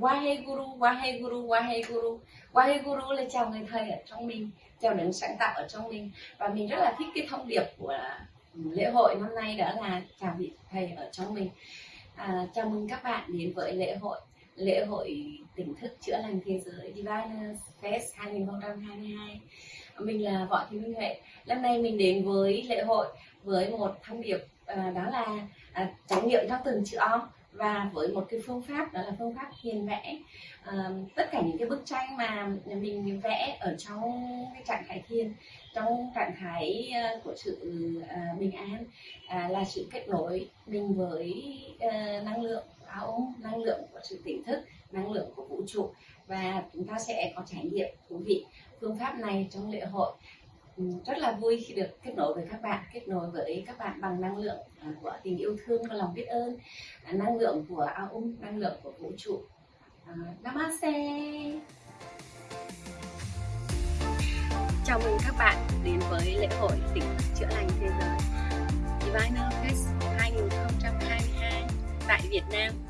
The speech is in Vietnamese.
Waheguru, Waheguru, Waheguru Waheguru là chào người thầy ở trong mình chào đấng sáng tạo ở trong mình. Và mình rất là thích cái thông điệp của lễ hội năm nay đó là chào vị thầy ở trong mình. À, chào mừng các bạn đến với lễ hội lễ hội tỉnh thức chữa lành thế giới Divine Fest 2022 mình là Võ Thị Minh Huệ. Năm nay mình đến với lễ hội với một thông điệp à, đó là à, trải nghiệm theo từng chữ om và với một cái phương pháp đó là phương pháp hiền vẽ. À, tất cả những cái bức tranh mà mình vẽ ở trong cái trạng thái thiền trong trạng thái ờ, của sự à, bình an à, là sự kết nối mình với à, năng lượng áo năng lượng của sự tỉnh thức năng lượng của vũ trụ. Và chúng ta sẽ có trải nghiệm thú vị phương pháp này trong lễ hội. Ừ, rất là vui khi được kết nối với các bạn, kết nối với các bạn bằng năng lượng à, của tình yêu thương và lòng biết ơn à, năng lượng của ao năng lượng của vũ trụ. À, Namaste. Chào mừng các bạn đến với lễ hội tỉnh chữa lành thế giới. Divine Fest 2022 tại Việt Nam.